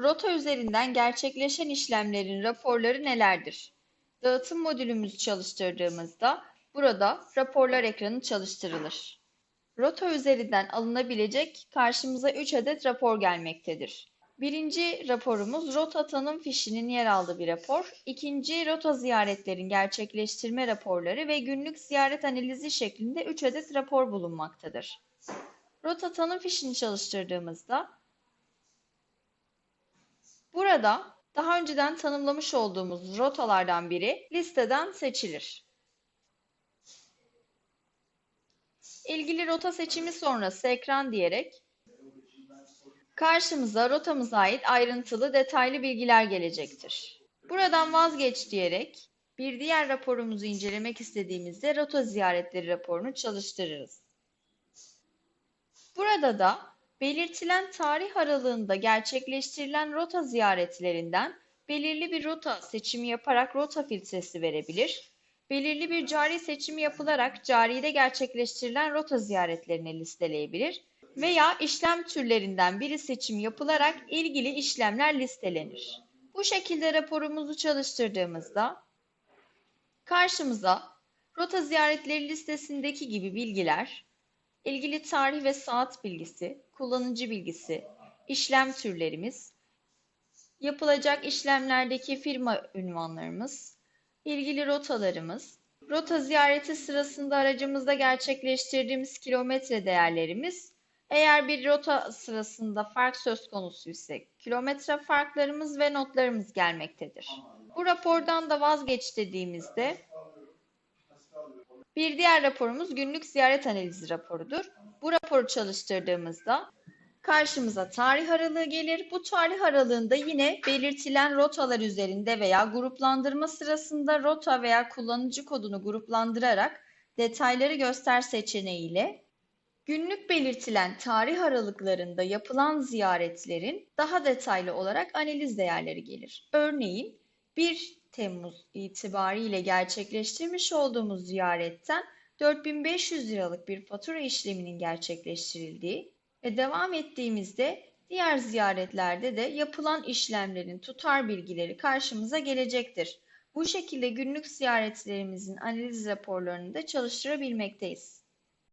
Rota üzerinden gerçekleşen işlemlerin raporları nelerdir? Dağıtım modülümüzü çalıştırdığımızda burada raporlar ekranı çalıştırılır. Rota üzerinden alınabilecek karşımıza 3 adet rapor gelmektedir. Birinci raporumuz rota tanım fişinin yer aldığı bir rapor. İkinci rota ziyaretlerin gerçekleştirme raporları ve günlük ziyaret analizi şeklinde 3 adet rapor bulunmaktadır. Rota tanım fişini çalıştırdığımızda burada daha önceden tanımlamış olduğumuz rotalardan biri listeden seçilir. İlgili rota seçimi sonrası ekran diyerek karşımıza rotamıza ait ayrıntılı detaylı bilgiler gelecektir. Buradan vazgeç diyerek bir diğer raporumuzu incelemek istediğimizde rota ziyaretleri raporunu çalıştırırız. Burada da belirtilen tarih aralığında gerçekleştirilen rota ziyaretlerinden belirli bir rota seçimi yaparak rota filtresi verebilir, belirli bir cari seçimi yapılarak caride gerçekleştirilen rota ziyaretlerini listeleyebilir veya işlem türlerinden biri seçim yapılarak ilgili işlemler listelenir. Bu şekilde raporumuzu çalıştırdığımızda karşımıza rota ziyaretleri listesindeki gibi bilgiler, ilgili tarih ve saat bilgisi, kullanıcı bilgisi, işlem türlerimiz, yapılacak işlemlerdeki firma ünvanlarımız, ilgili rotalarımız, rota ziyareti sırasında aracımızda gerçekleştirdiğimiz kilometre değerlerimiz, eğer bir rota sırasında fark söz konusu ise kilometre farklarımız ve notlarımız gelmektedir. Bu rapordan da vazgeç dediğimizde bir diğer raporumuz günlük ziyaret analizi raporudur. Bu raporu çalıştırdığımızda karşımıza tarih aralığı gelir. Bu tarih aralığında yine belirtilen rotalar üzerinde veya gruplandırma sırasında rota veya kullanıcı kodunu gruplandırarak detayları göster seçeneğiyle günlük belirtilen tarih aralıklarında yapılan ziyaretlerin daha detaylı olarak analiz değerleri gelir. Örneğin 1 Temmuz itibariyle gerçekleştirmiş olduğumuz ziyaretten 4500 liralık bir fatura işleminin gerçekleştirildiği ve devam ettiğimizde diğer ziyaretlerde de yapılan işlemlerin tutar bilgileri karşımıza gelecektir. Bu şekilde günlük ziyaretlerimizin analiz raporlarını da çalıştırabilmekteyiz.